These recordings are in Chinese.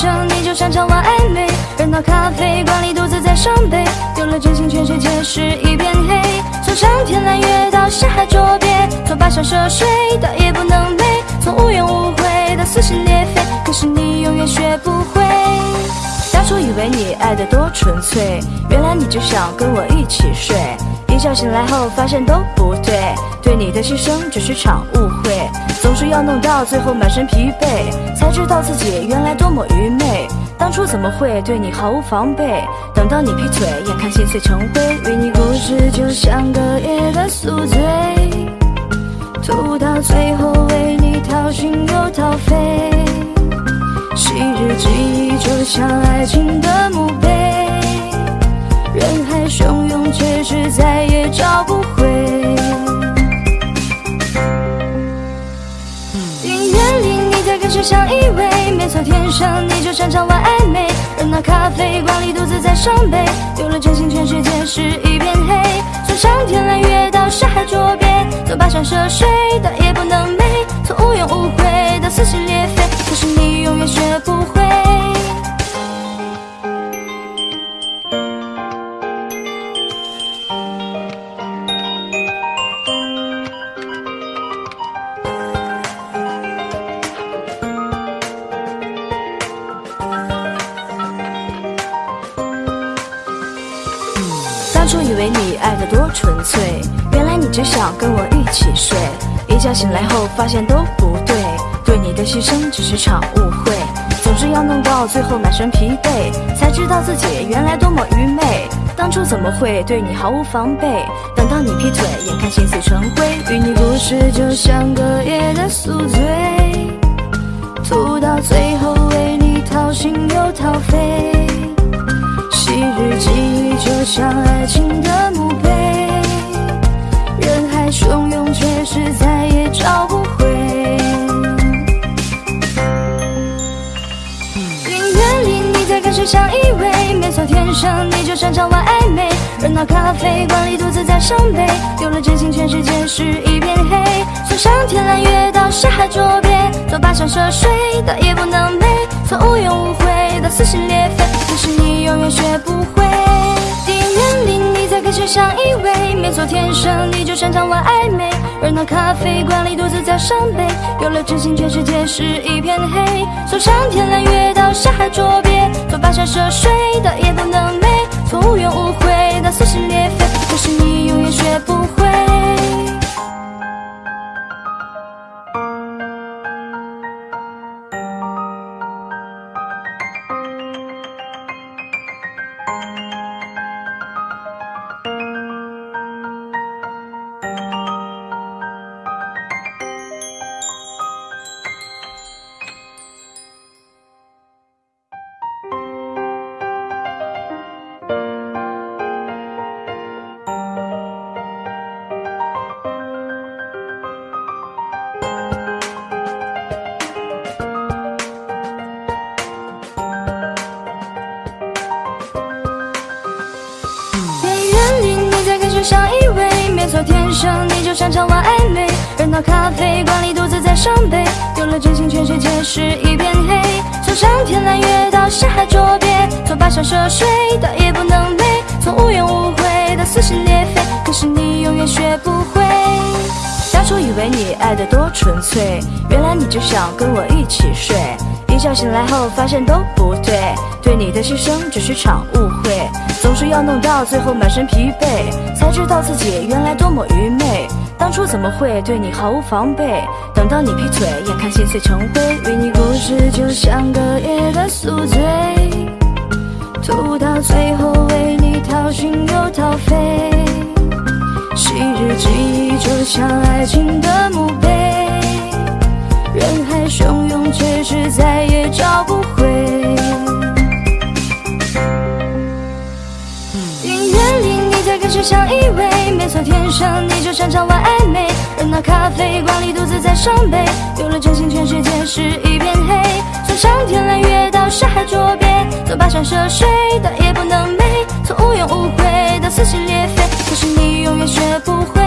生你就擅长玩暧昧。热闹咖啡馆里独自在伤悲，丢了真心，全世界是一片黑。从上天揽月到下海捉鳖，从跋山涉水到夜不能寐，从无怨无悔到撕心裂肺，可是你永远学不会。当初以为你爱的多纯粹，原来你只想跟我一起睡。一觉醒来后发现都不对，对你的牺牲只是场误会，总是要弄到最后满身疲惫，才知道自己原来多么愚昧。当初怎么会对你毫无防备？等到你劈腿，眼看心碎成灰，与你故事就像隔夜的宿醉，吐到最后为你掏心又掏肺。昔日记忆就像爱情的墓碑，人海汹涌，却是再也找不回。只想依偎？没错，天生你就擅长玩暧昧。热闹咖啡馆里独自在伤悲，丢了真心，全世界是一片黑。从上天揽月到下海捉鳖，从跋山涉水到夜不能寐，从无怨无悔到撕心裂肺。可是你永远学不会。初以为你爱的多纯粹，原来你只想跟我一起睡。一觉醒来后发现都不对，对你的牺牲只是场误会，总是要弄到最后满身疲惫，才知道自己原来多么愚昧。当初怎么会对你毫无防备？等到你劈腿，眼看心碎成灰，与你故事就像隔夜的宿醉，吐到最后为你掏心又掏肺。日记忆就像爱情的墓碑，人海汹涌，却是再也找不回。音乐里你在跟谁相依偎？没错，天生你就擅长玩暧昧。热闹咖啡馆里独自在伤悲，有了真心，全世界是一片黑。从上天揽月到下海捉鳖，从跋山涉水到夜不能寐，从无怨无悔到撕心裂肺，永远学不会。电影院里你在跟谁相依偎？没错，天生你就擅长玩暧昧。热闹咖啡馆里独自在伤悲，有了真心，全世界是一片黑。从上天揽月到下海捉鳖，从跋山涉水到夜不能寐，从无怨无悔到撕心裂肺，可是你永远学不会。生你就擅长玩暧昧。热闹咖啡馆里独自在伤悲，丢了真心，全世界是一片黑。从上天揽月到下海捉鳖，从跋山涉水到夜不能寐，从无怨无悔到撕心裂肺，可是你永远学不会。当初以为你爱的多纯粹，原来你只想跟我一起睡。一觉醒来后发现都不对，对你的牺牲只是场误会，总是要弄到最后满身疲惫，才知道自己原来多么愚昧。当初怎么会对你毫无防备？等到你劈腿，眼看心碎成灰，为你故事就像隔夜的宿醉，吐到最后为你掏心又掏肺。昔日记忆就像爱情的墓碑，人海汹涌，却是再也找不回。只想依偎？没错，天生你就擅长玩暧昧。热闹咖啡馆里独自在伤悲，有了真心，全世界是一片黑。从上天揽月到山海捉鳖，从跋山涉水到夜不能寐，从无怨无悔到撕心裂肺，可是你永远学不会。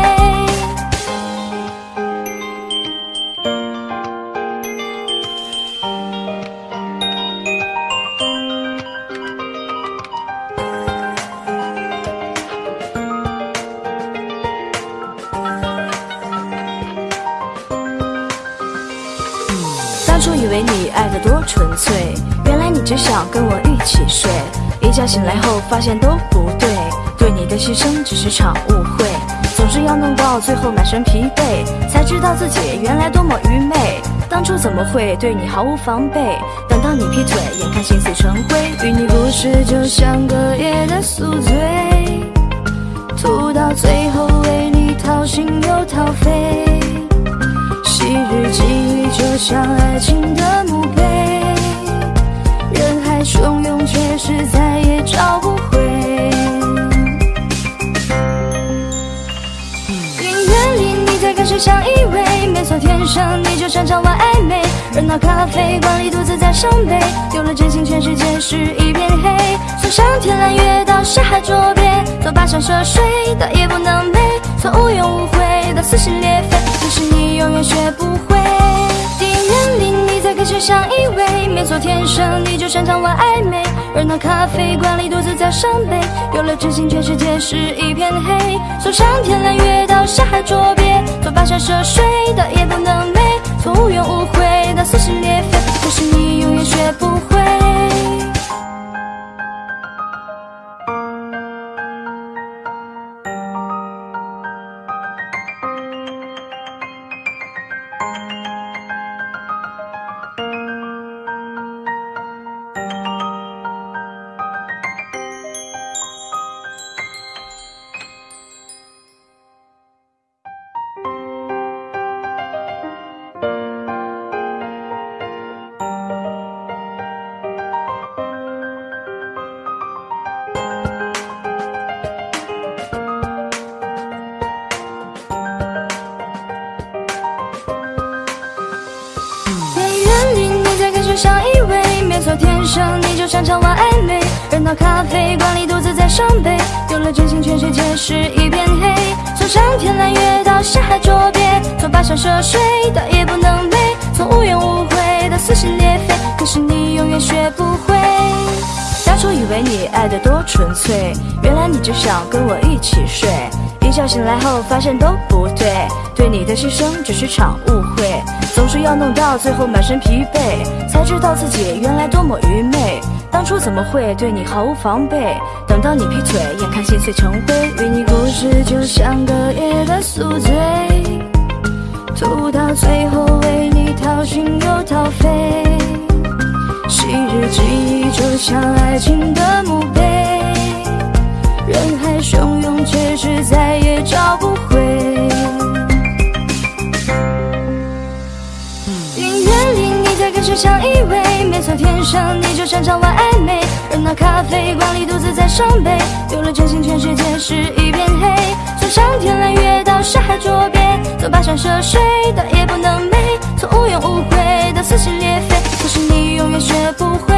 睡。一觉醒来后发现都不对，对你的牺牲只是场误会。总是要弄到最后满身疲惫，才知道自己原来多么愚昧。当初怎么会对你毫无防备？等到你劈腿，眼看心碎成灰。与你故事就像隔夜的宿醉，吐到最后为你掏心又掏肺。昔日际遇就像爱情的墓碑，汹涌，却是再也找不回。音乐里你在跟谁相依偎？没错，天生你就擅长玩暧昧。热闹咖啡馆里独自在伤悲，丢了真心，全世界是一片黑。从上天揽月到下海捉鳖，走跋山涉水的夜不能寐，从无怨无悔到撕心裂肺。可是你永远学不会。电影院里你在跟谁相依偎？没错，天生你就擅长玩暧昧。热闹咖啡馆里独自在伤悲，有了真心，全世界是一片黑。从上天揽月到下海捉鳖，从跋山涉水到夜不能寐，从无怨无悔到撕心裂肺。可是你永远学不会。真心，全世界是一片黑。从上天揽月到下海捉鳖，从跋山涉水到夜不能寐，从无怨无悔到撕心裂肺。可是你永远学不会。当初以为你爱的多纯粹，原来你只想跟我一起睡。一觉醒来后发现都不对，对你的牺牲只是场误会。总是要弄到最后满身疲惫，才知道自己原来多么愚昧。当初怎么会对你毫无防备？等到你劈腿，眼看心碎成灰。与你故事就像隔夜的宿醉，吐到最后为你掏心又掏肺。昔日记忆就像爱情的墓碑，人海汹涌，却是再也找不回。相依偎？没错，天生你就擅长玩暧昧。热闹咖啡馆里独自在伤悲，丢了真心，全世界是一片黑。从上天揽月到山海捉鳖，从跋山涉水到夜不能寐，从无怨无悔到撕心裂肺。可是你永远学不会。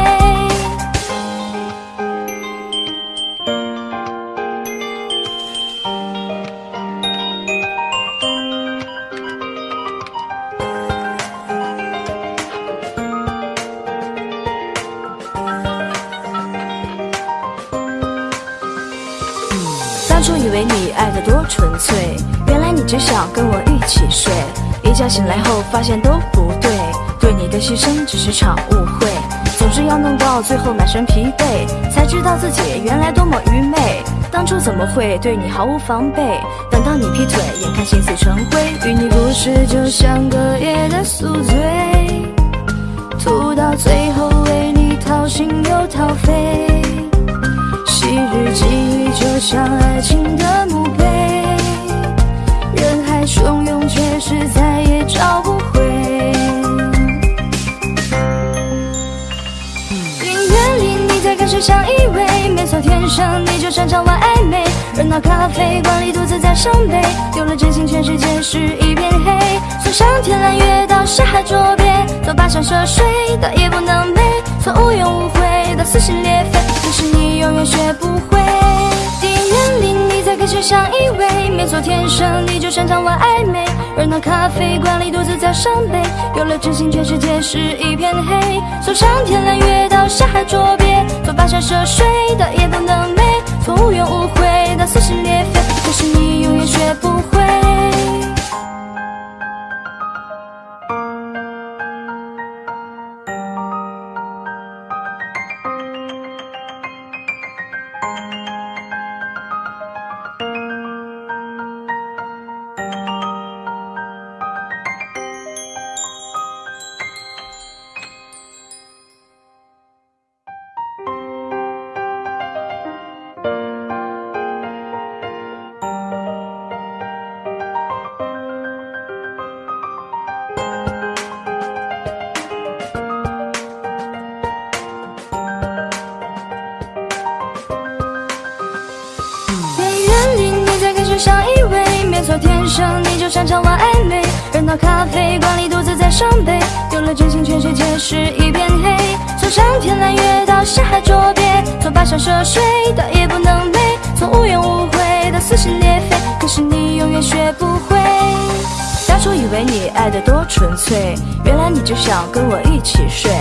纯粹，原来你只想跟我一起睡。一觉醒来后发现都不对，对你的牺牲只是场误会。总是要弄到最后满身疲惫，才知道自己原来多么愚昧。当初怎么会对你毫无防备？等到你劈腿，眼看心碎成灰。与你故事就像隔夜的宿醉，吐到最后为你掏心又掏肺。昔日记忆就像爱情的墓碑，人海汹涌，却是再也找不回。音乐里你在跟谁相依偎？没错，天生你就擅长玩暧昧。热闹咖啡馆里独自在伤悲，丢了真心，全世界是一片黑。从上天揽月到沙海捉鳖，走跋山涉水的夜不能寐，从无怨无悔到撕心裂肺。可是你永远学不会。电影院里你在跟谁相依偎？没错，天生你就擅长玩暧昧。热闹咖啡馆里独自在伤悲，有了真心，全世界是一片黑。从上天揽月到下海捉鳖，从跋山涉水到夜不能寐，从无怨无悔到撕心裂肺。可是你永远学不会。山海捉鳖，从跋山涉水到夜不能寐，从无怨无悔到撕心裂肺，可是你永远学不会。当初以为你爱的多纯粹，原来你只想跟我一起睡。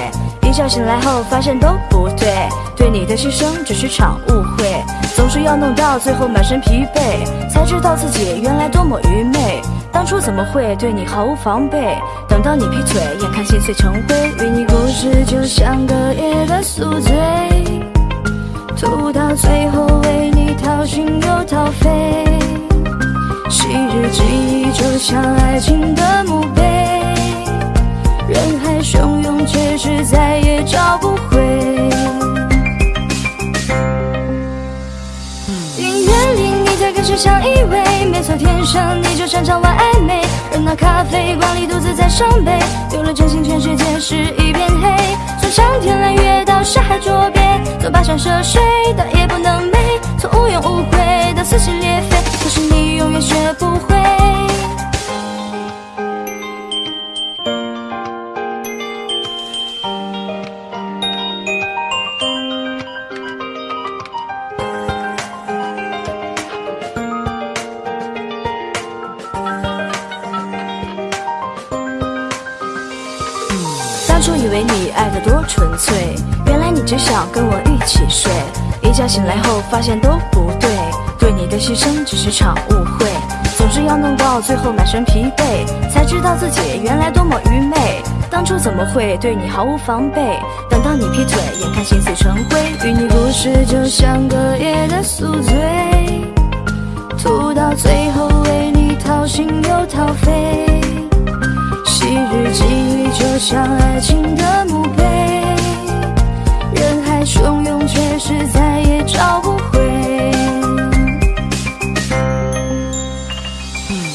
一觉醒来后发现都不对，对你的牺牲只是场误会，总是要弄到最后满身疲惫，才知道自己原来多么愚昧。当初怎么会对你毫无防备？等到你劈腿，眼看心碎成灰，与你故事就像隔夜的宿醉，吐到最后为你掏心又掏肺。昔日记忆就像爱情的墓碑，人海汹涌，却是再也找不回。你在跟谁相依偎？没错，天生你就擅长玩暧昧。热闹咖啡馆里独自在伤悲，有了真心，全世界是一片黑。从上天揽月到下海捉鳖，从跋山涉水到夜不能寐，从无怨无悔到撕心裂肺。可是你永远学不会。纯粹，原来你只想跟我一起睡。一觉醒来后发现都不对，对你的牺牲只是场误会，总是要弄到最后满身疲惫，才知道自己原来多么愚昧。当初怎么会对你毫无防备？等到你劈腿，眼看心碎成灰，与你故事就像隔夜的宿醉，吐到最后为你掏心又掏肺。日记就像爱情的墓碑，人海汹涌，却是再也找不回。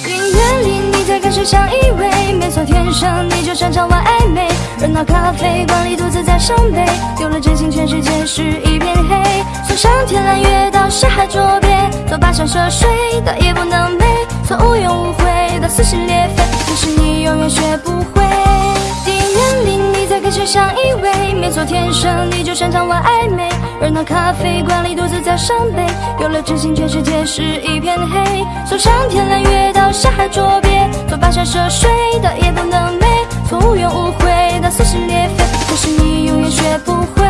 音乐里你在跟谁相依偎？没错，天生你就擅长玩暧昧。热闹咖啡馆里独自在伤悲，有了真心，全世界是一片黑。从上天揽月到下海捉鳖，从跋山涉水到夜不能寐，从无怨无悔到撕心裂肺，是你永远学不会。电影院里你在跟谁相依偎？没错，天生你就擅长玩暧昧。热闹咖啡馆里独自在伤悲，有了真心，全世界是一片黑。从上天揽月到下海捉鳖，从跋山涉水到夜不能寐，从无怨无悔到撕心裂肺，可是你永远学不会。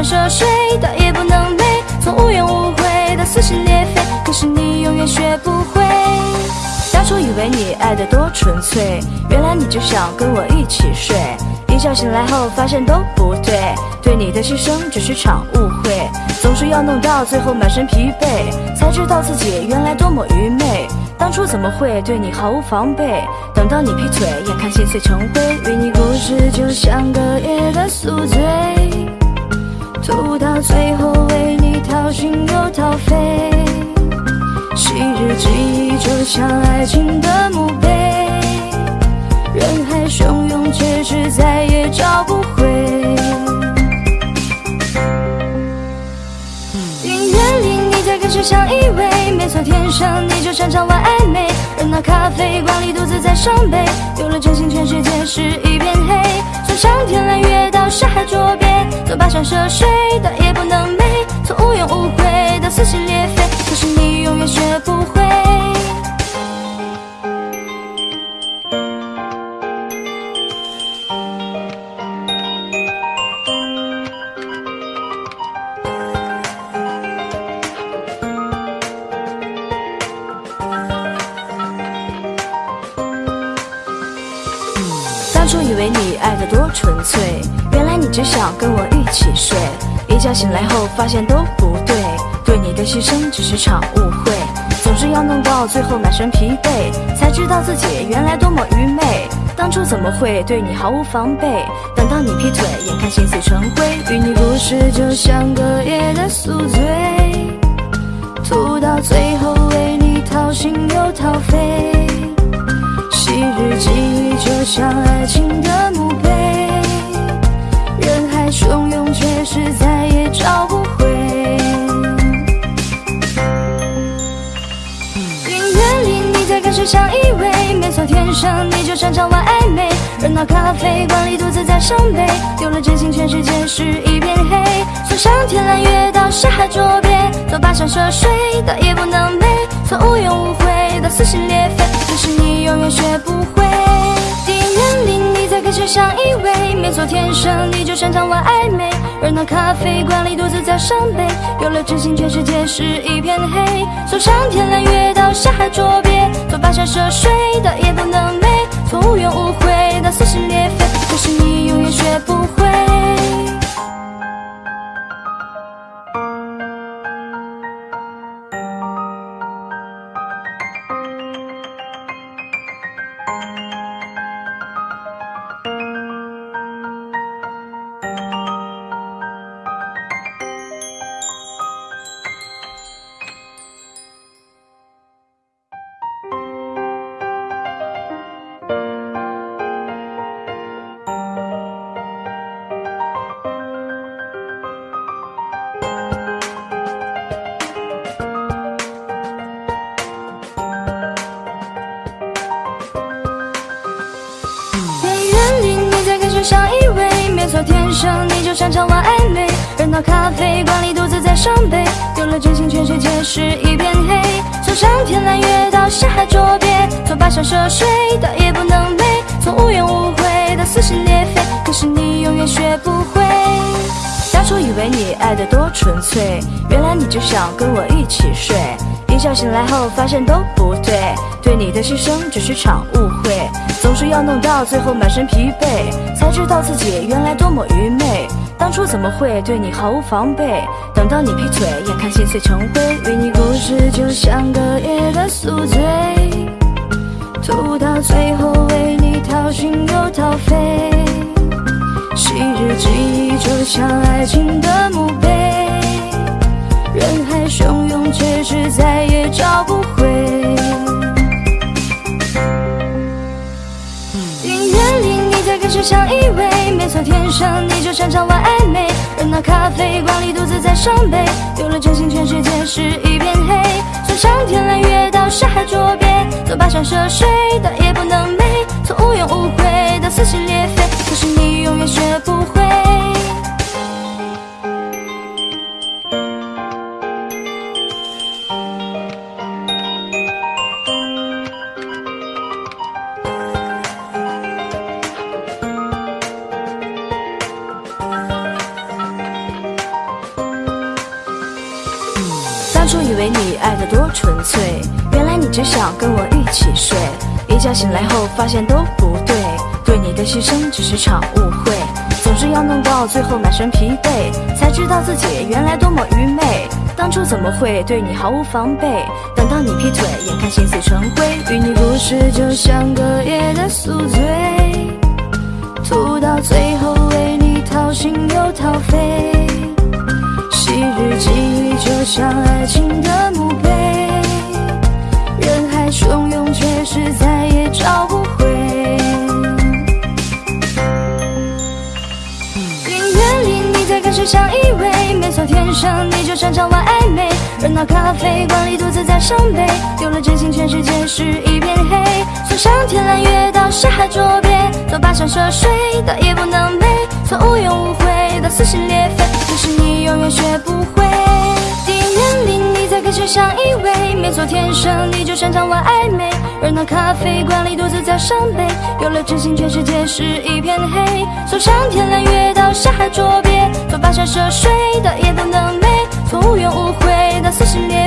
跋山涉水到也不能累，从无怨无悔到撕心裂肺，可是你永远学不会。当初以为你爱的多纯粹，原来你只想跟我一起睡。一觉醒来后发现都不对，对你的牺牲只是场误会，总是要弄到最后满身疲惫，才知道自己原来多么愚昧。当初怎么会对你毫无防备？等到你劈腿，眼看心碎成灰，与你故事就像隔夜的宿醉，吐到最后为你掏心又掏肺。昔日记忆就像爱情的墓碑，人海汹涌，却是再也找不回。音乐里你在跟谁相依偎？没错，天生你就擅长玩暧昧。热闹咖啡馆里独自在伤悲，有了真心，全世界是一片黑。上天揽月到山海作别，从跋山涉水到夜不能寐，从无怨无悔到撕心裂肺，可是你永远学不会。觉醒来后发现都不对，对你的牺牲只是场误会。总是要弄到最后满身疲惫，才知道自己原来多么愚昧。当初怎么会对你毫无防备？等到你劈腿，眼看心碎成灰。与你故事就像隔夜的宿醉，吐到最后为你掏心又掏肺。昔日记忆就像爱情的墓碑，人海汹涌，却是在里你在跟谁相依偎？没错，天生你就擅长玩暧昧。热闹咖啡馆里独自在伤悲，丢了真心，全世界是一片黑。从上天揽月到沙海捉鳖，做跋山涉水的也不能寐，从无怨无悔到撕心裂肺。可是你永远学不会，电影院里你在跟谁相依偎？没错，天生你就擅长玩暧昧。而那咖啡馆里独自在伤悲，有了真心，全世界是一片黑。从上天揽月到下海捉鳖，从跋山涉水到夜不能寐，从无怨无悔到撕心裂肺。可是你永远学不会。是一片黑。从上天揽月到下海捉鳖，从跋山涉水到也不能寐，从无怨无悔到撕心裂肺。可是你永远学不会。当初以为你爱的多纯粹，原来你只想跟我一起睡。一觉醒来后发现都不对，对你的牺牲只是场误会。总是要弄到最后满身疲惫，才知道自己原来多么愚昧。当初怎么会对你毫无防备？等到你劈腿，眼看心碎成灰。与你故事就像隔夜的宿醉，吐到最后为你掏心又掏肺。昔日记忆就像爱情的墓碑，人海汹涌，却是再也找不回。音乐里你在跟谁相依偎？从，天生你就擅长玩暧昧。热闹咖啡馆里独自在伤悲，丢了真心，全世界是一片黑。从上天揽月到山海捉鳖，从跋山涉水到夜不能寐，从无怨无悔到撕心裂肺。可是你永远学不会。只想跟我一起睡。一觉醒来后发现都不对，对你的牺牲只是场误会。总是要弄到最后满身疲惫，才知道自己原来多么愚昧。当初怎么会对你毫无防备？等到你劈腿，眼看心碎成灰。与你故事就像隔夜的宿醉，吐到最后为你掏心又掏肺。昔日记忆就像爱情的墓碑，汹涌，却是再也找不回。音乐里你在跟谁相依偎？没错，天生你就擅长玩暧昧。热闹咖啡馆里独自在伤悲，丢了真心，全世界是一片黑。从上天揽月到下海捉鳖，做跋山涉水到也不能美，从无怨无悔到撕心裂肺。可是你永远学不会。电影院里你在跟谁相依偎？没错，天生你就擅长玩暧昧。热闹咖啡馆里独自在伤悲，有了真心，全世界是一片黑。从上天揽月到下海捉鳖，从跋山涉水到夜不能寐，从无怨无悔到撕心裂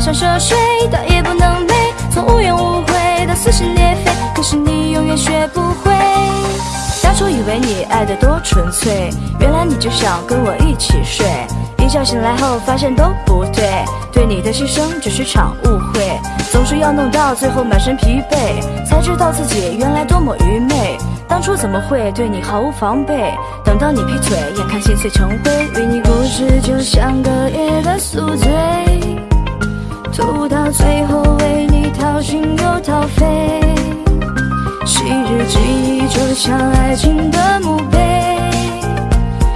鳖，从跋山涉水到夜不能寐，从无怨无悔到撕心裂肺，可是你永远学不会。当初以为你爱的多纯粹，原来你就想跟我一起睡。一觉醒来后发现都不对，对你的牺牲只是场误会，总是要弄到最后满身疲惫，才知道自己原来多么愚昧。当初怎么会对你毫无防备？等到你劈腿，眼看心碎成灰，与你故事就像隔夜的宿醉，吐到最后为你掏心又掏肺。昔日记忆就像爱情的墓碑，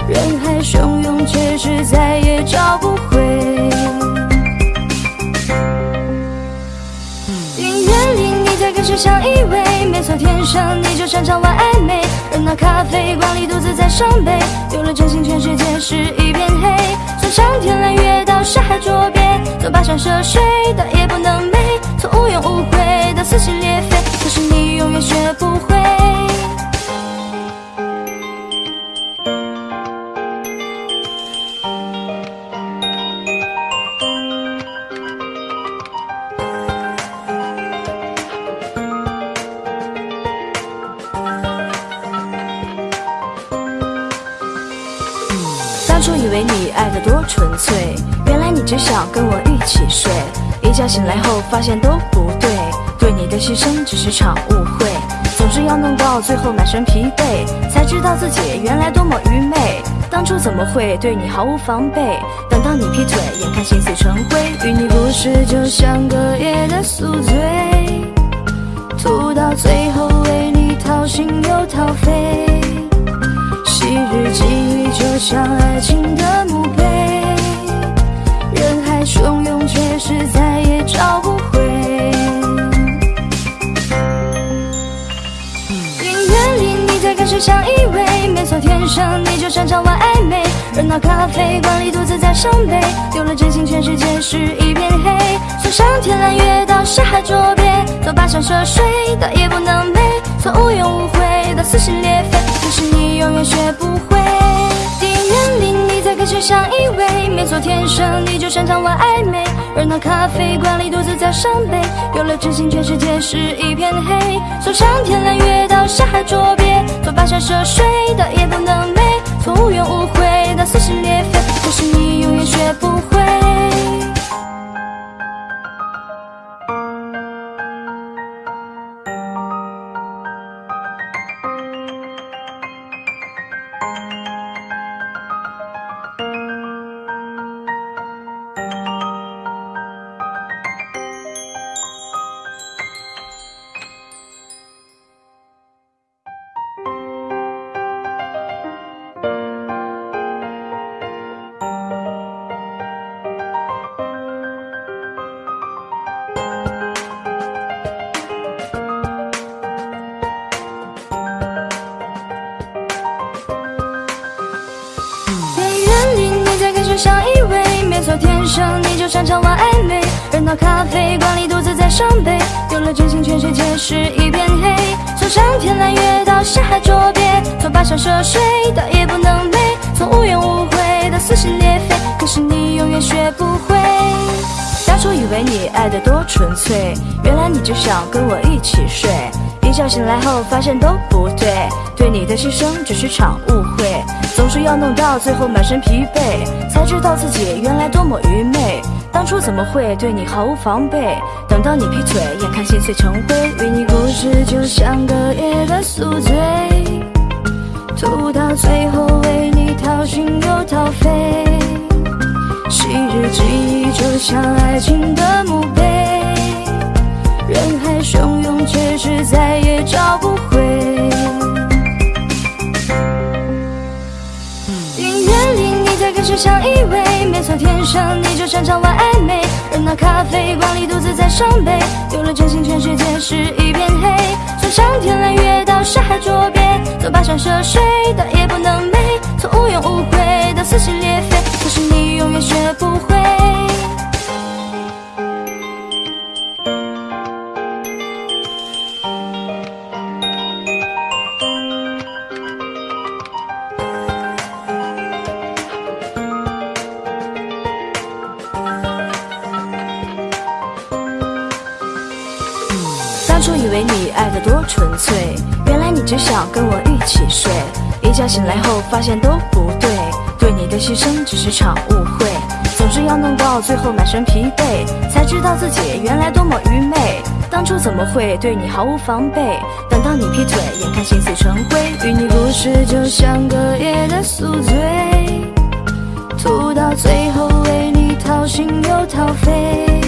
人海汹涌，却是再也找不回。音乐里你在跟谁相依偎？没错，天生你就擅长玩暧昧。热闹咖啡馆里独自在伤悲，有了真心，全世界是一片黑。从上天揽月山海捉鳖，从跋山涉水到也不能寐，从无怨无悔到撕心裂肺。可是你永远学不会。只想跟我一起睡。一觉醒来后发现都不对，对你的牺牲只是场误会，总是要弄到最后满身疲惫，才知道自己原来多么愚昧。当初怎么会对你毫无防备？等到你劈腿，眼看心碎成灰，与你故事就像隔夜的宿醉，吐到最后为你掏心又掏肺。昔日记忆就像爱情的墓碑，汹涌，却是再也找不回。音乐里你在跟谁相依偎？没错，天生你就擅长玩暧昧。热闹咖啡馆里独自在伤悲，有了真心，全世界是一片黑。从上天揽月到下海捉鳖，从跋山涉水到夜不能寐，从无怨无悔到撕心裂肺，可是你永远学不会。电影院里你在跟谁相依偎？没错，天生你就擅长玩暧昧。热闹咖啡馆里独自在伤悲，有了真心，全世界是一片黑。从上天揽月到下海捉鳖，从跋山涉水到夜不能寐，从无怨无悔到撕心裂肺，可是你永远学不会。伤悲，有了真心，全世界是一片黑。从上天揽月到下海捉鳖，从跋山涉水到夜不能寐，从无怨无悔到撕心裂肺，可是你永远学不会。当初以为你爱的多纯粹，原来你只想跟我一起睡。一觉醒来后发现都不对，对你的牺牲只是场误会，总是要弄到最后满身疲惫，才知道自己原来多么愚昧。当初怎么会对你毫无防备？等到你劈腿，眼看心碎成灰，与你故事就像隔夜的宿醉，吐到最后为你掏心又掏肺。昔日记忆就像爱情的墓碑，人海汹涌，却是再也找不回。音乐里你在跟谁相依偎？没错，天生你就擅长玩暧昧。热闹咖啡馆里独自在伤悲，丢了真心，全世界是一片黑。从上天揽月到下海捉鳖，从跋山涉水到夜不能寐，从无怨无悔到撕心裂肺，可是你永远学不会。只想跟我一起睡。一觉醒来后发现都不对，对你的牺牲只是场误会。总是要弄到最后满身疲惫，才知道自己原来多么愚昧。当初怎么会对你毫无防备？等到你劈腿，眼看心碎成灰。与你故事就像隔夜的宿醉，吐到最后为你掏心又掏肺。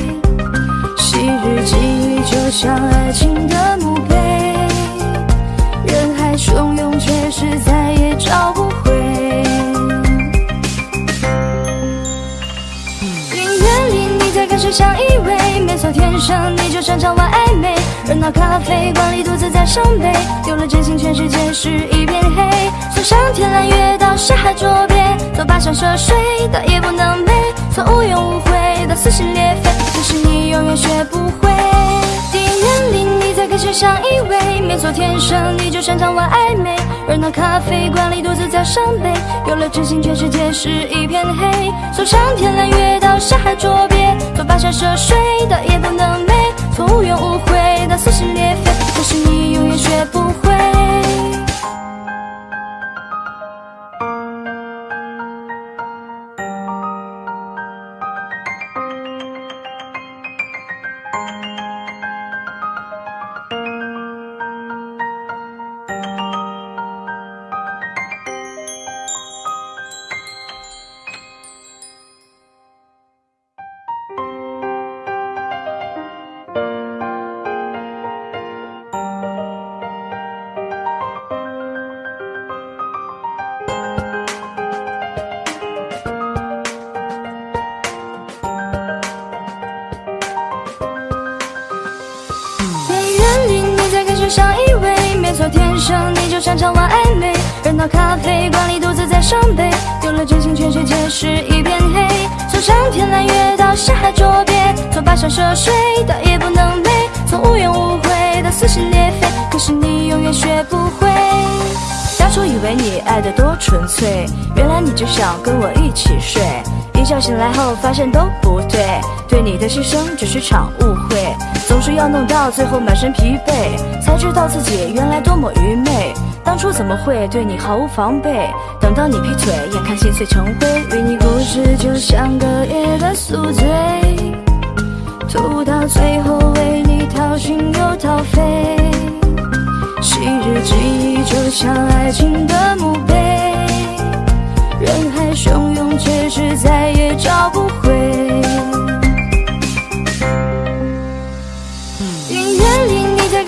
昔日际遇就像爱情的墓碑，汹涌，却是再也找不回。音乐里你在跟谁相依偎？没错，天生你就擅长玩暧昧。热闹咖啡馆里独自在伤悲，丢了真心，全世界是一片黑。从上天揽月到沙海捉鳖，做跋山涉水的也不能美，从无怨无悔到撕心裂肺。可是你永远学不会。电影院里你在跟谁相依偎？没错，天生你就擅长玩暧昧。热闹咖啡馆里独自在伤悲，有了真心，全世界是一片黑。从上天揽月到下海捉鳖，从跋山涉水到夜不能美，从无怨无悔到撕心裂肺。可是你永远学不生你就擅长玩暧昧。热闹咖啡馆里独自在伤悲，丢了真心，全世界是一片黑。从上天揽月到下海捉鳖，从跋山涉水到也不能寐，从无怨无悔到撕心裂肺。可是你永远学不会。当初以为你爱的多纯粹，原来你只想跟我一起睡。一觉醒来后发现都不对，对你的牺牲只是场误会。总是要弄到最后满身疲惫，才知道自己原来多么愚昧。当初怎么会对你毫无防备？等到你劈腿，眼看心碎成灰。与你故事就像隔夜的宿醉，吐到最后为你掏心又掏肺。昔日记忆就像爱情的墓碑，人海汹涌，却是再也找不回。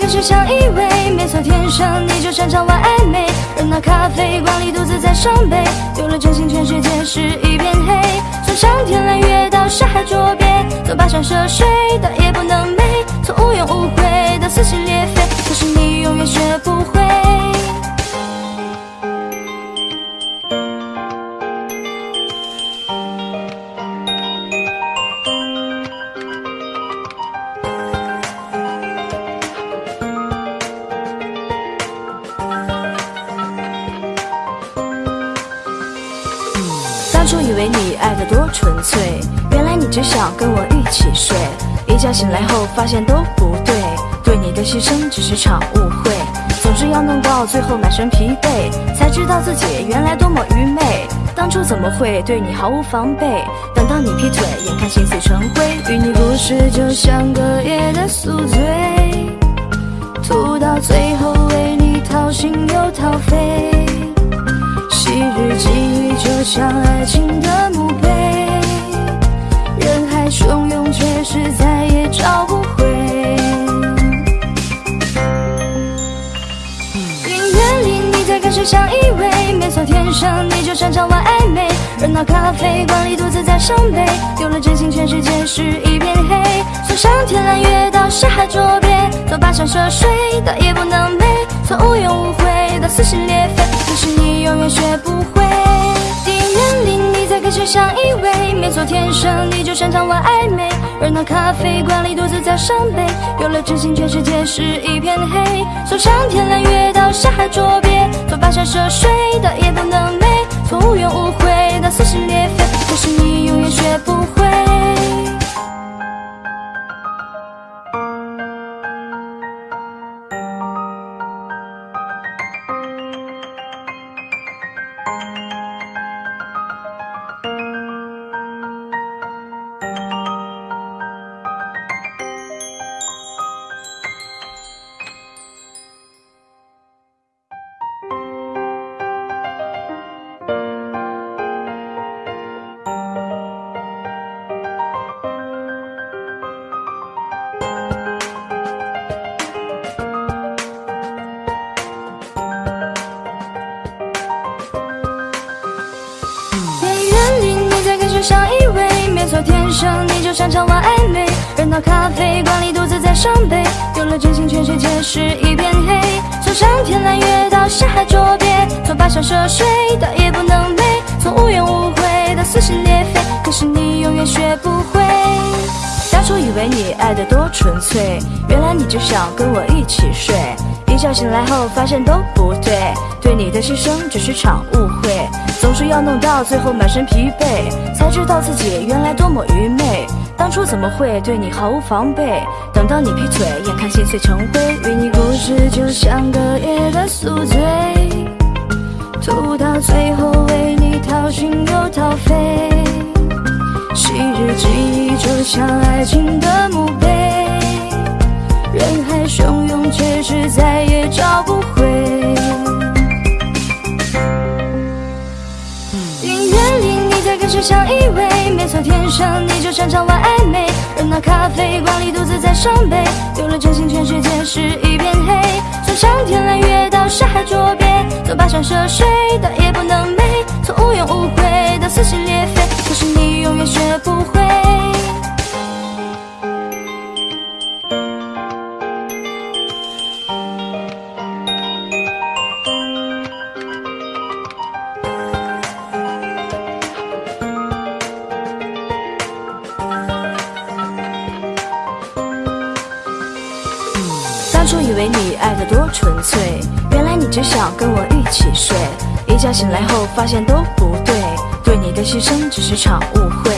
只想依偎？没错，天生你就擅长玩暧昧。热闹咖啡馆里独自在伤悲，丢了真心，全世界是一片黑。从上天揽月到山海捉鳖，从跋山涉水到夜不能寐，从无怨无悔到撕心裂肺。可是你永远学不会。初以为你爱的多纯粹，原来你只想跟我一起睡。一觉醒来后发现都不对，对你的牺牲只是场误会。总是要弄到最后满身疲惫，才知道自己原来多么愚昧。当初怎么会对你毫无防备？等到你劈腿，眼看心碎成灰。与你故事就像隔夜的宿醉，吐到最后为你掏心又掏肺。昔日记忆就像爱情的墓碑，人海汹涌，却是再也找不回。音乐里你在跟谁相依偎？没错，天生你就擅长玩暧昧。热闹咖啡馆里独自在伤悲，丢了真心，全世界是一片黑。从上天揽月到沙海捉鳖，做跋山涉水的也不能寐，从无怨无悔到撕心裂肺。永远学不会。电影院里你在跟谁相依偎？没错，天生你就擅长玩暧昧。热闹咖啡馆里独自在伤悲，有了真心，全世界是一片黑。从上天揽月到下海捉鳖，从跋山涉水到也不能美，从无怨无悔到撕心裂肺。可是你永远学不会。生，你就擅长玩暧昧。人到咖啡馆里独自在伤悲，丢了真心，全世界是一片黑。从上天揽月到下海捉鳖，从跋山涉水到夜不能寐，从无怨无悔到撕心裂肺，可是你永远学不会。当初以为你爱的多纯粹，原来你只想跟我一起睡。一觉醒来后发现都不对，对你的牺牲只是场误会，总是要弄到最后满身疲惫，才知道自己原来多么愚昧。当初怎么会对你毫无防备？等到你劈腿，眼看心碎成灰，与你故事就像隔夜的宿醉，吐到最后为你掏心又掏肺。昔日记忆就像爱情的墓碑，人海汹涌，却是再也找不回。只想依偎？没错，天生你就擅长玩暧昧。热闹咖啡馆里独自在伤悲，丢了真心，全世界是一片黑。从上天揽月到山海捉鳖，从跋山涉水到夜不能寐，从无怨无悔到撕心裂肺。可是你永远学不会。睡。一觉醒来后发现都不对，对你的牺牲只是场误会，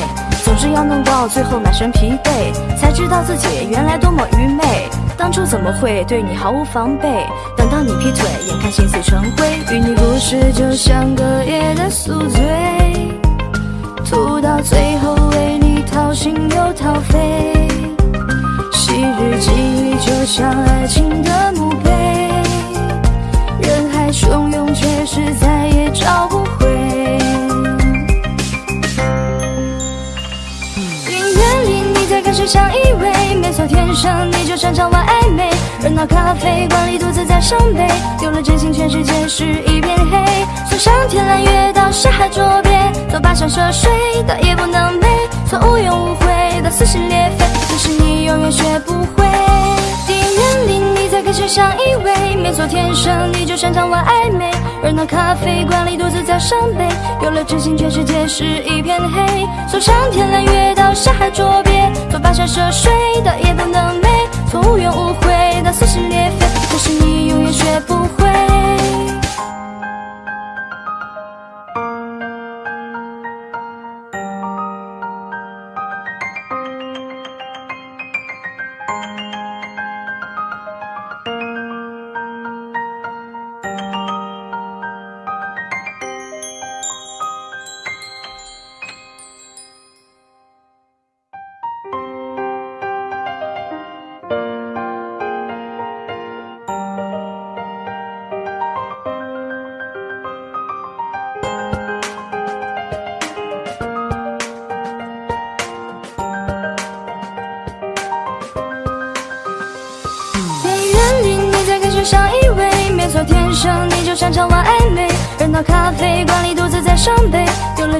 总是要弄到最后满身疲惫，才知道自己原来多么愚昧。当初怎么会对你毫无防备？等到你劈腿，眼看心碎成灰，与你故事就像隔夜的宿醉，吐到最后为你掏心又掏肺。昔日记忆就像爱情的墓碑，汹涌，却是再也找不回。音乐里你在跟谁相依偎？没错，天生你就擅长玩暧昧。热闹咖啡馆里独自在伤悲，有了真心，全世界是一片黑。从上天揽月到下海捉鳖，从跋山涉水到夜不能寐，从无怨无悔到撕心裂肺，可是你永远学不会。电影院里你在跟谁相依偎？没错，天生你就擅长玩暧昧。热闹咖啡馆里独自在伤悲，有了真心，全世界是一片黑。从上天揽月到下海捉鳖，从跋山涉水到夜不能寐，从无怨无悔到撕心裂肺，可是你永远学不会。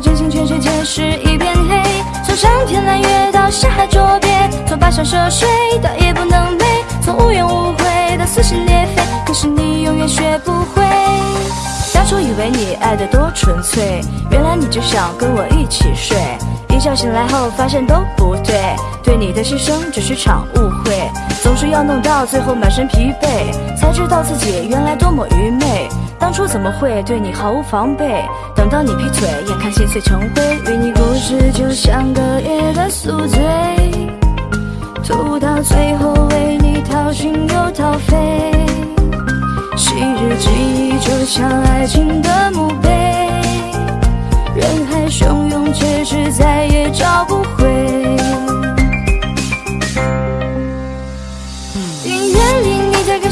真心，全世界是一片黑。从上天揽月到下海捉鳖，从跋山涉水到夜不能寐，从无怨无悔到撕心裂肺，可是你永远学不会。当初以为你爱的多纯粹，原来你只想跟我一起睡。一觉醒来后发现都不对，对你的牺牲只是场误会，总是要弄到最后满身疲惫，才知道自己原来多么愚昧。当初怎么会对你毫无防备？等到你劈腿，眼看心碎成灰，与你故事就像隔夜的宿醉，吐到最后为你掏心又掏肺。昔日记忆就像爱情的墓碑，人海汹涌，却是再也找不回。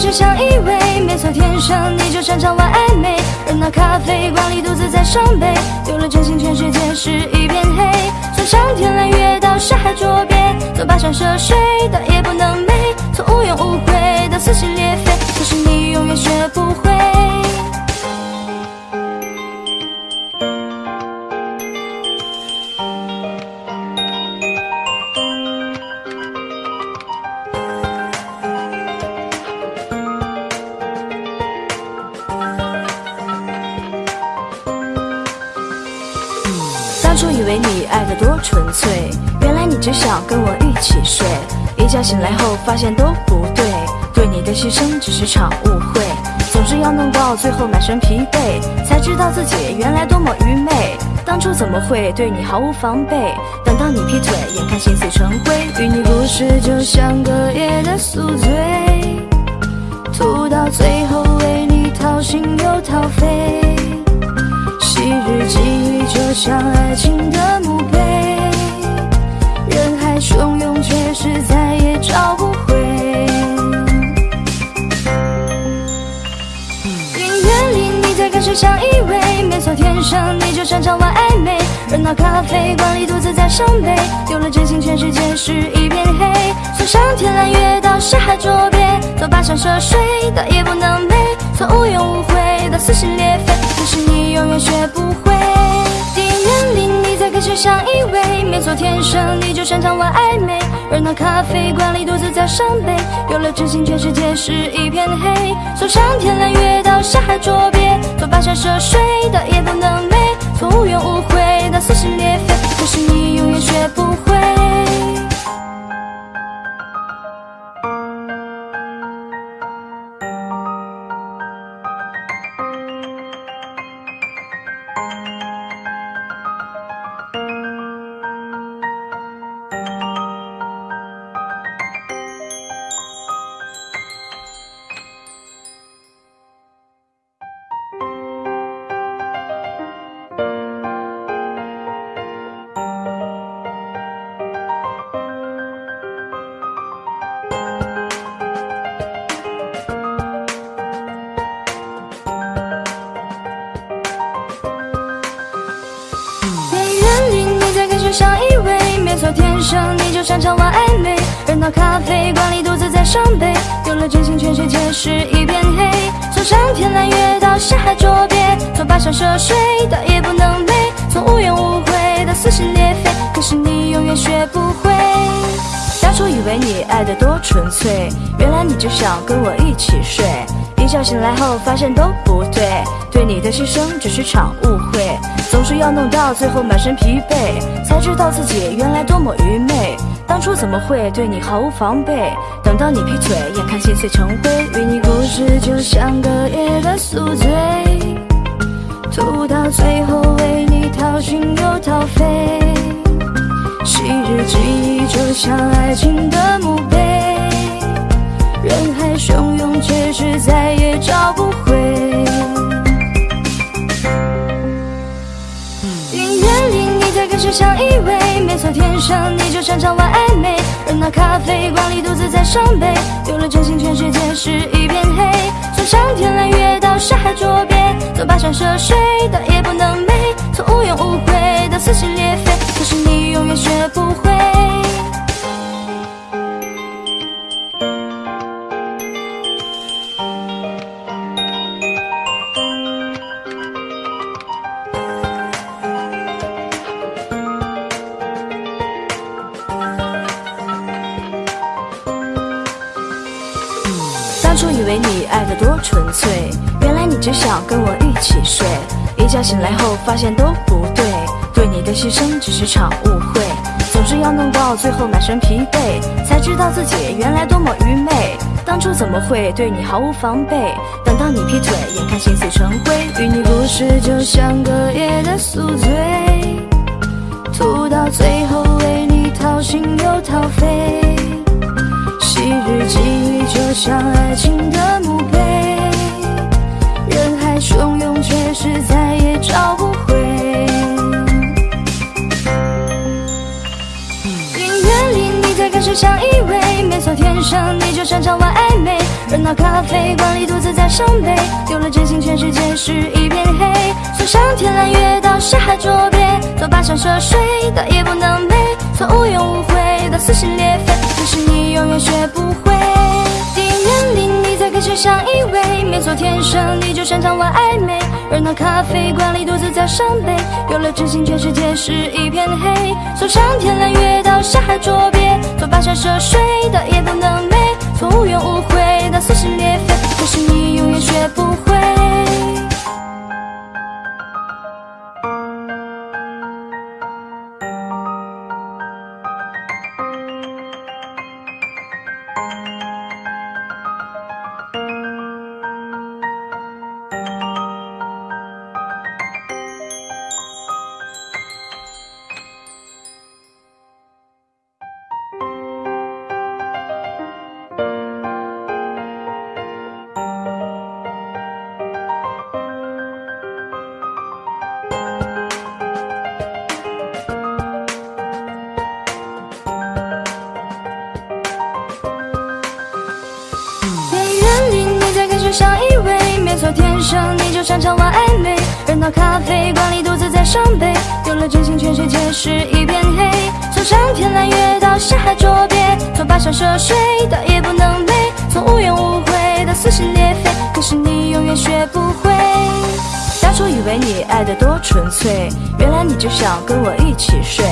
你在跟谁相依偎？没错，天生你就擅长玩暧昧。热闹咖啡馆里独自在伤悲，丢了真心，全世界是一片黑。从上天揽月到下海捉鳖，从跋山涉水到夜不能寐，从无怨无悔到撕心裂肺，可是你永远学不会。纯粹，原来你只想跟我一起睡。一觉醒来后发现都不对，对你的牺牲只是场误会。总是要弄到最后满身疲惫，才知道自己原来多么愚昧。当初怎么会对你毫无防备？等到你劈腿，眼看心碎成灰。与你故事就像隔夜的宿醉，吐到最后为你掏心又掏肺。昔日记忆就像爱情的墓人，生你就擅长玩暧昧。热闹咖啡馆里独自在伤悲，丢了真心，全世界是一片黑。从上天揽月到下海捉鳖，从跋山涉水到夜不能寐，从无怨无悔到撕心裂肺。可是你永远学不会，里你在跟谁相依偎？没错，天生你就擅长玩暧昧。热闹咖啡馆里独自在伤悲，有了真心，全世界是一片黑。从上天揽月到下海捉鳖，从跋山涉水到夜不能寐，从无怨无悔到撕心裂肺。可是你永远学不会。从跋山涉水到夜不能寐，从无怨无悔到撕心裂肺。可是你永远学不会。当初以为你爱的多纯粹，原来你只想跟我一起睡。一觉醒来后发现都不对，对你的牺牲只是场误会。总是要弄到最后满身疲惫，才知道自己原来多么愚昧。当初怎么会对你毫无防备？等到你劈腿，眼看心碎成灰。与你故事就像隔夜的宿醉，吐到最后为你掏心又掏肺。昔日记忆就像爱情的墓碑，人海汹涌，却是再也找不回。音乐里你在跟谁相依偎？没错，天生你就擅长玩暧昧。热闹咖啡馆里独自在伤悲，丢了真心，全世界是一片黑。上天揽月到山海捉鳖，走跋山涉水到夜不能寐，从无怨无悔到撕心裂肺。可是你永远学不会。只想跟我一起睡。一觉醒来后发现都不对，对你的牺牲只是场误会。总是要弄到最后满身疲惫，才知道自己原来多么愚昧。当初怎么会对你毫无防备？等到你劈腿，眼看心碎成灰。与你故事就像隔夜的宿醉，吐到最后为你掏心又掏肺。昔日记忆就像爱情的墓碑，却是再也找不回。音乐里你在跟谁相依偎？没错，天生你就擅长玩暧昧。热闹咖啡馆里独自在伤悲，丢了真心，全世界是一片黑。从上天揽月到沙海捉鳖，从跋山涉水的夜不能寐，从无怨无悔到撕心裂肺。可是你永远学不会。电影院里你在跟谁相依偎？没错，天生你就擅长玩暧昧。热闹咖啡馆里独自在伤悲，有了真心，全世界是一片黑。从上天揽月到下海捉鳖，从跋山涉水到夜不能寐，从无怨无悔到撕心裂肺。可是你永远学不会。从跋山涉水到夜不能背，从无怨无悔到撕心裂肺，可是你永远学不会。当初以为你爱的多纯粹，原来你就想跟我一起睡。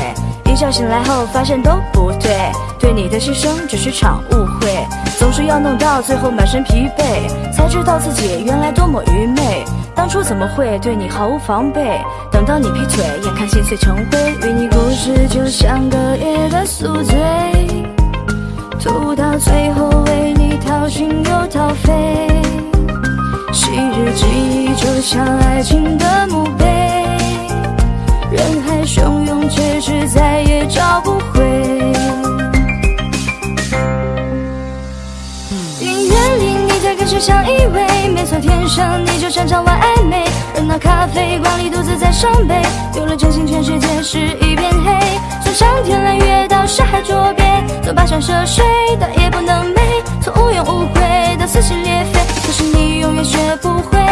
一觉醒来后发现都不对，对你的牺牲只是场误会，总是要弄到最后满身疲惫，才知道自己原来多么愚昧。当初怎么会对你毫无防备？等到你劈腿，眼看心碎成灰，与你故事就像隔夜的宿醉，吐到最后为你掏心又掏肺。昔日记忆就像爱情的墓碑，人海汹涌，却是再也找不回。音乐里你在跟谁相依偎？没错，天生你就擅长玩暧昧。热闹咖啡馆里独自在伤悲，丢了真心，全世界是一片黑。上天揽月到山海捉鳖，从跋山涉水到夜不能寐，从无怨无悔到撕心裂肺。可是你永远学不会。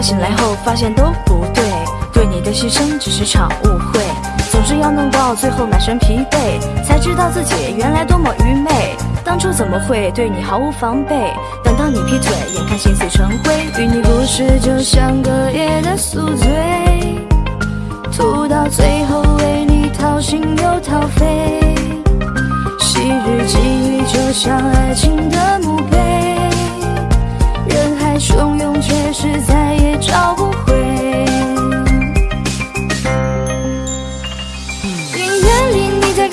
醒来后发现都不对，对你的牺牲只是场误会，总是要弄到最后满身疲惫，才知道自己原来多么愚昧。当初怎么会对你毫无防备？等到你劈腿，眼看心碎成灰，与你故事就像隔夜的宿醉，吐到最后为你掏心又掏肺。昔日记忆就像爱情的墓碑，人海汹涌，却是在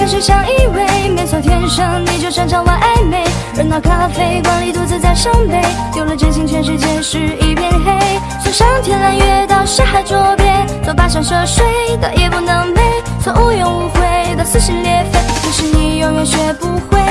里你在跟谁相依偎？没错，天生你就擅长玩暧昧。热闹咖啡馆里独自在伤悲，有了真心，全世界是一片黑。从上天揽月到下海捉鳖，从跋山涉水到夜不能寐，从无怨无悔到撕心裂肺，可是你永远学不会。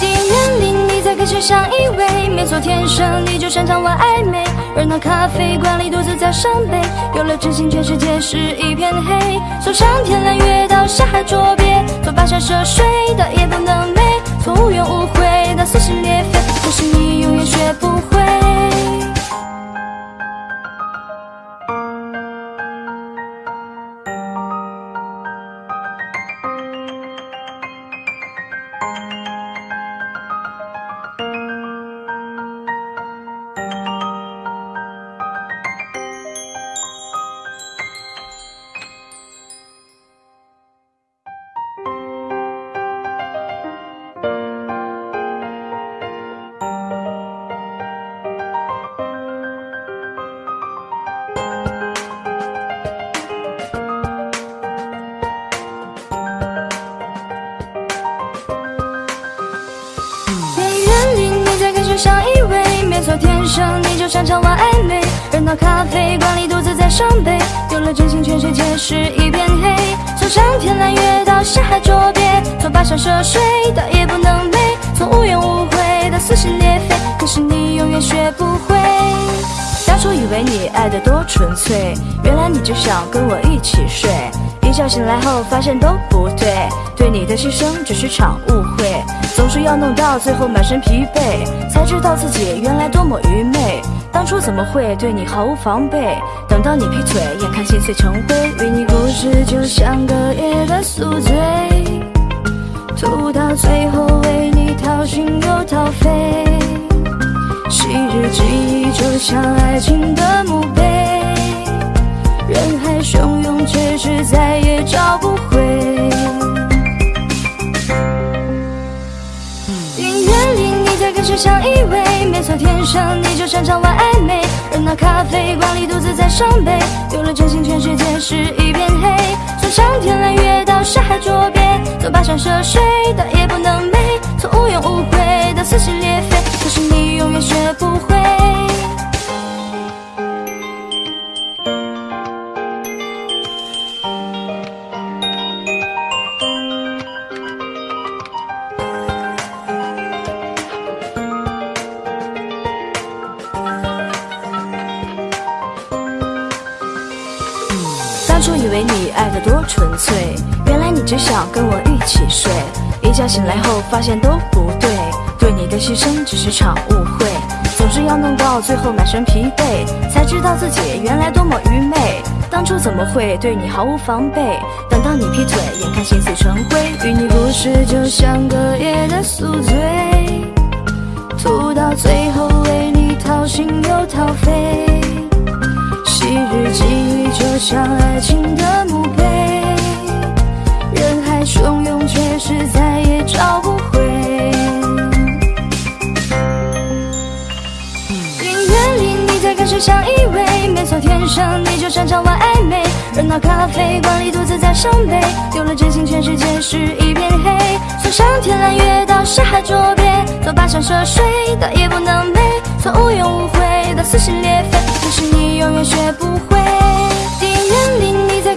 电影院里你在跟谁相依偎？没错，天生你就擅长玩暧昧。热闹咖啡馆里独自在伤悲，有了真心，全世界是一片黑。从上天揽月到下海捉鳖，从跋山涉水到夜不能寐，从无怨无悔到撕心裂肺，可是你永远学不会。是一片黑。从上天揽月到下海捉鳖，从跋山涉水到夜不能寐，从无怨无悔到撕心裂肺，可是你永远学不会。当初以为你爱的多纯粹，原来你只想跟我一起睡。一觉醒来后发现都不对，对你的牺牲只是场误会，总是要弄到最后满身疲惫，才知道自己原来多么愚昧。当初怎么会对你毫无防备？等到你劈腿，眼看心碎成灰，与你故事就像隔夜的宿醉，吐到最后为你掏心又掏肺。昔日记忆就像爱情的生你就擅长玩暧昧。热闹咖啡馆里独自在伤悲，有了真心，全世界是一片黑。从上天揽月到山海捉鳖，从跋山涉水到夜不能寐，从无怨无悔到撕心裂肺，可是你永远学不会。起睡。一觉醒来后发现都不对，对你的牺牲只是场误会。总是要弄到最后满身疲惫，才知道自己原来多么愚昧。当初怎么会对你毫无防备？等到你劈腿，眼看心碎成灰。与你故事就像隔夜的宿醉，吐到最后为你掏心又掏肺。昔日际遇就像爱情的墓碑，汹涌，却是再也找不回。音乐里你在跟谁相依偎？没错，天生你就擅长玩暧昧。热闹咖啡馆里独自在伤悲，丢了真心，全世界是一片黑。从上天揽月到沙海捉鳖，走跋山涉水的夜不能寐，从无怨无悔到撕心裂肺。可是你永远学不会。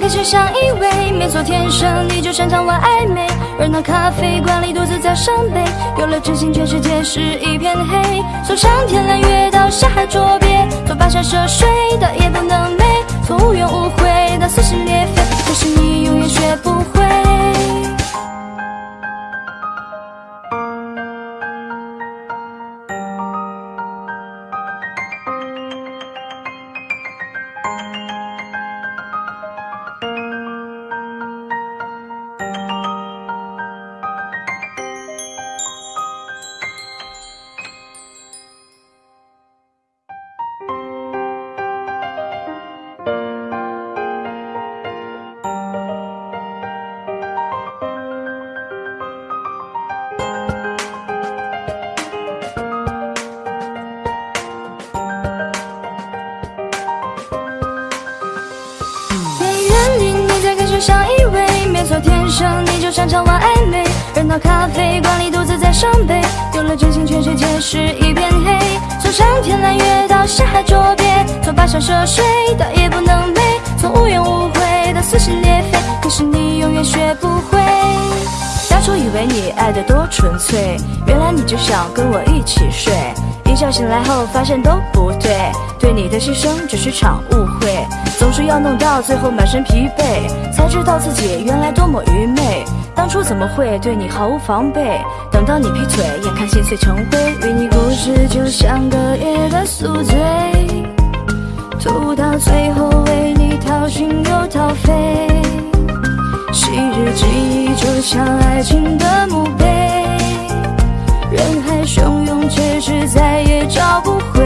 电影院里你在跟谁相依偎？没错，天生你就擅长玩暧昧。热闹咖啡馆里独自在伤悲，有了真心，全世界是一片黑。从上天揽月到下海捉鳖，从跋山涉水到夜不能寐，从无怨无悔到撕心裂肺。可是你永远学不会。是一片黑。从上天揽月到下海捉鳖，从跋山涉水到夜不能寐，从无怨无悔到撕心裂肺。可是你永远学不会。当初以为你爱的多纯粹，原来你只想跟我一起睡。一觉醒来后发现都不对，对你的牺牲只是场误会。总是要弄到最后满身疲惫，才知道自己原来多么愚昧。当初怎么会对你毫无防备？等到你劈腿，眼看心碎成灰。与你故事就像隔夜的宿醉，吐到最后为你掏心又掏肺。昔日记忆就像爱情的墓碑，人海汹涌，却是再也找不回。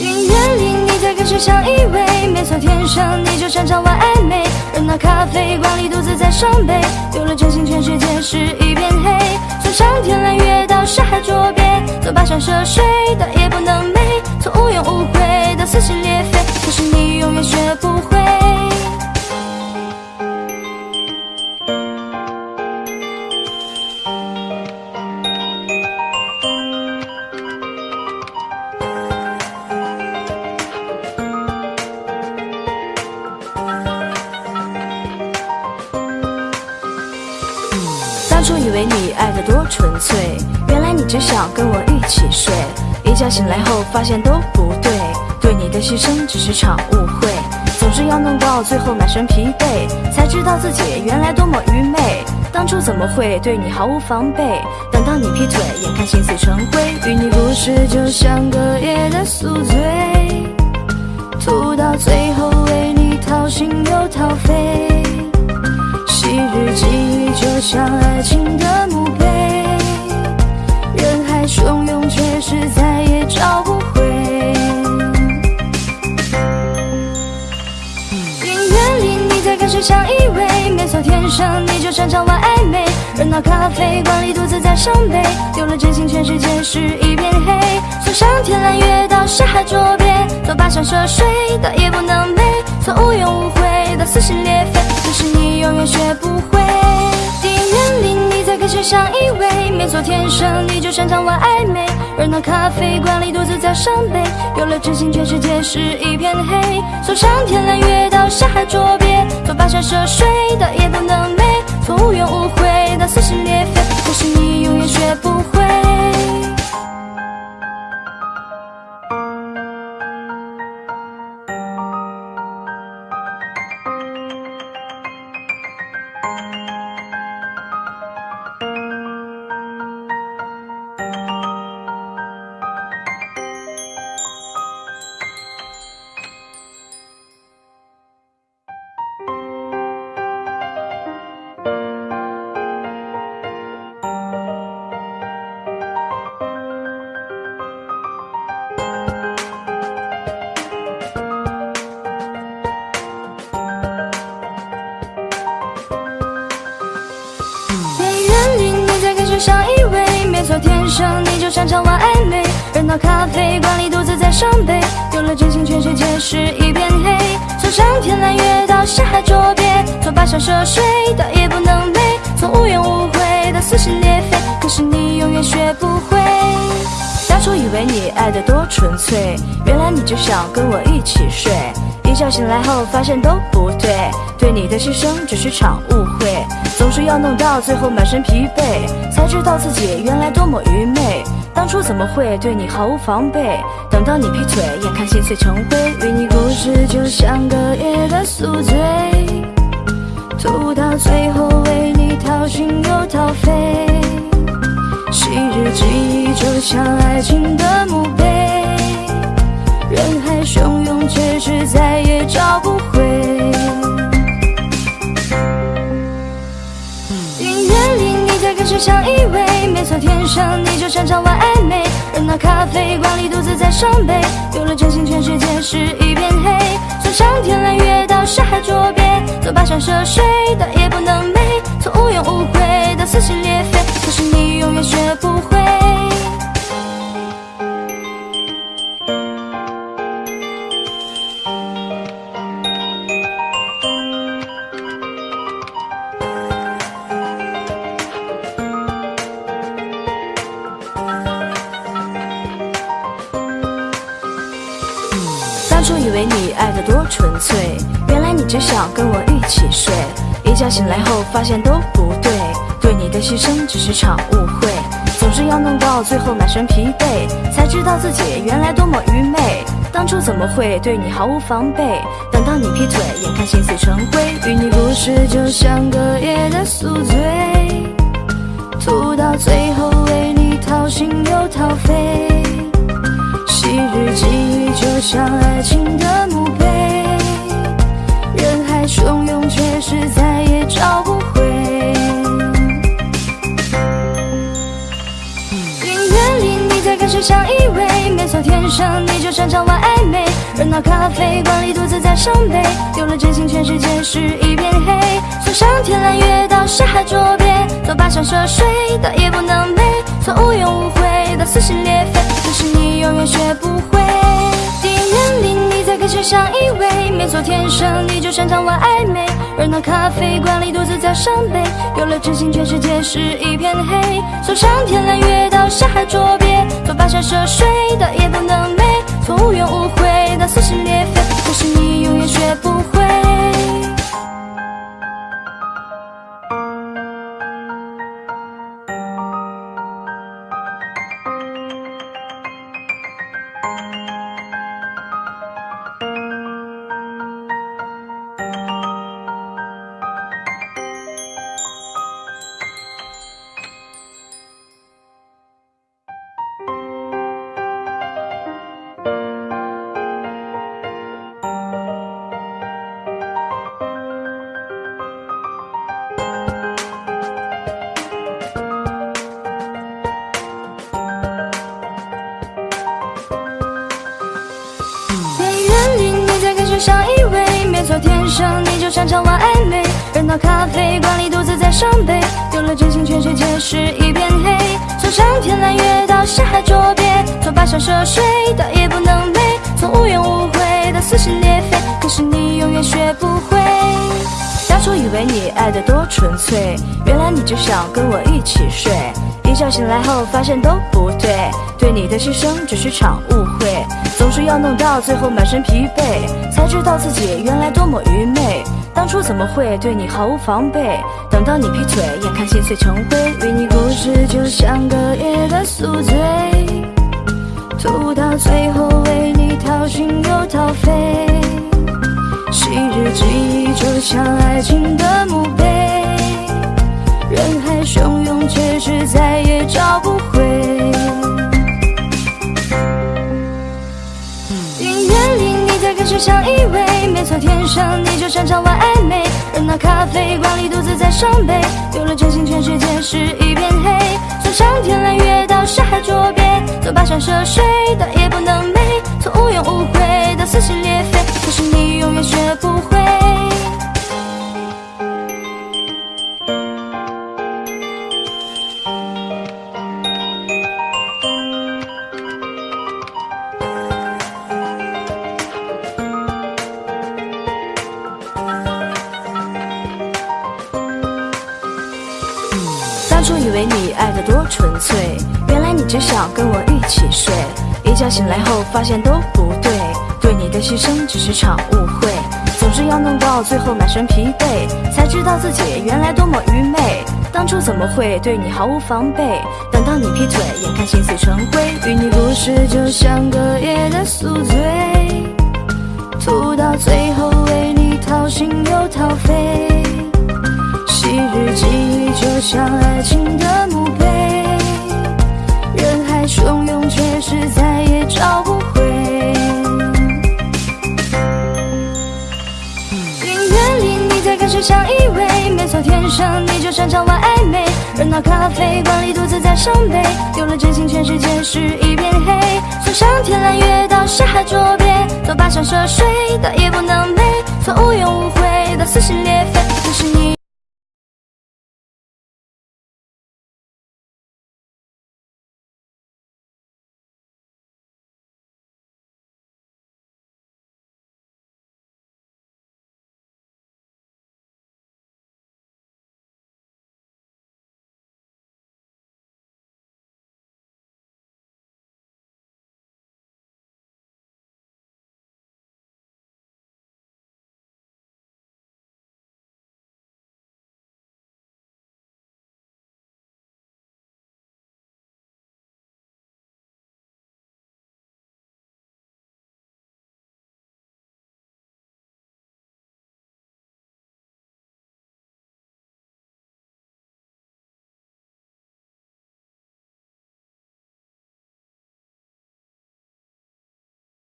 音乐里你在跟谁相依偎？没错，天生你就擅长玩暧昧。伤悲，丢了真心，全世界是一片黑。从上天揽月到山海捉鳖，从跋山涉水到夜不能寐，从无怨无悔到撕心裂肺。可是你永远学不会。醉，原来你只想跟我一起睡。一觉醒来后发现都不对，对你的牺牲只是场误会。总是要弄到最后满身疲惫，才知道自己原来多么愚昧。当初怎么会对你毫无防备？等到你劈腿，眼看心碎成灰。与你故事就像隔夜的宿醉，吐到最后为你掏心又掏肺。昔日记忆就像爱情的墓碑，汹涌，却是再也找不回。音乐里你在跟谁相依偎？没错，天生你就擅长玩暧昧。热闹咖啡馆里独自在伤悲，丢了真心，全世界是一片黑。从上天揽月到沙海捉鳖，走跋山涉水到夜不能寐，从无怨无悔到撕心裂肺。可是你永远学不会。电影院里你在跟谁相依偎？没错，天生你就擅长玩暧昧。热闹咖啡馆里独自在伤悲，有了真心，全世界是一片黑。从上天揽月到下海捉鳖，从跋山涉水到夜不能寐，从无怨无悔到撕心裂肺。可是你永远学不会。在伤悲，有了真心全世界是一片黑。从上天揽月到下海捉鳖，从跋山涉水到夜不能寐，从无怨无悔到撕心裂肺，可是你永远学不会。当初以为你爱的多纯粹，原来你只想跟我一起睡。一觉醒来后发现都不对，对你的牺牲只是场误会，总是要弄到最后满身疲惫，才知道自己原来多么愚昧。当初怎么会对你毫无防备？等到你劈腿，眼看心碎成灰，与你故事就像隔夜的宿醉，吐到最后为你掏心又掏肺。昔日记忆就像爱情的墓碑，人海汹涌，却是再也找不回。音乐里你在跟谁相依偎？没错，天生你就擅长玩暧昧。在那咖啡馆里独自在伤悲，有了真心，全世界是一片黑。从上天揽月到下海捉鳖，从跋山涉水到夜不能寐，从无怨无悔到撕心裂肺。可是你永远学不会。只想跟我一起睡。一觉醒来后发现都不对，对你的牺牲只是场误会，总是要弄到最后满身疲惫，才知道自己原来多么愚昧。当初怎么会对你毫无防备？等到你劈腿，眼看心碎成灰，与你故事就像隔夜的宿醉，吐到最后为你掏心又掏肺。昔日记忆就像爱情的墓碑，汹涌，却是再也找不回。音乐里你在跟谁相依偎？没错，天生你就擅长玩暧昧。热闹咖啡馆里独自在伤悲，有了真心，全世界是一片黑。从上天揽月到下海捉鳖，从跋山涉水到夜不能寐，从无怨无悔到撕心裂肺，可是你永远学不会。电影院里你在跟谁相依偎？没错，天生你就擅长玩暧昧。热闹咖啡馆里独自在伤悲，有了真心，全世界是一片黑。从上天揽月到下海捉鳖，从跋山涉水到夜不能寐，从无怨无悔到撕心裂肺，可是你永远学不会。生你就擅长玩暧昧。热闹咖啡馆里独自在伤悲，丢了真心，全世界是一片黑。从上天揽月到下海捉鳖，从跋山涉水到夜不能寐，从无怨无悔到撕心裂肺，可是你永远学不会。当初以为你爱的多纯粹，原来你只想跟我一起睡。一觉醒来后发现都不对，对你的牺牲只是场误会，总是要弄到最后满身疲惫，才知道自己原来多么愚昧。当初怎么会对你毫无防备？等到你劈腿，眼看心碎成灰，与你故事就像隔夜的宿醉，吐到最后为你掏心又掏肺。昔日记忆就像爱情的墓碑，人海汹涌，却是再也找不回。只想依偎？没错，天生你就擅长玩暧昧。热闹咖啡馆里独自在伤悲，丢了真心，全世界是一片黑。从上天揽月到山海捉鳖，从跋山涉水到夜不能寐，从无怨无悔到撕心裂肺，可是你永远学不会。说以为你爱得多纯粹，原来你只想跟我一起睡。一觉醒来后发现都不对，对你的牺牲只是场误会。总是要弄到最后满身疲惫，才知道自己原来多么愚昧。当初怎么会对你毫无防备？等到你劈腿，眼看心碎成灰。与你故事就像隔夜的宿醉，吐到最后为你掏心又掏肺。日记忆就像爱情的墓碑，人海汹涌，却是再也找不回。宁愿离你在开始相依偎，没错，天生你就擅长玩暧昧。热闹咖啡馆里独自在伤悲，丢了真心，全世界是一片黑。从上天揽月到下海捉鳖，走跋山涉水，倒也不能美。从无怨无悔到撕心裂肺。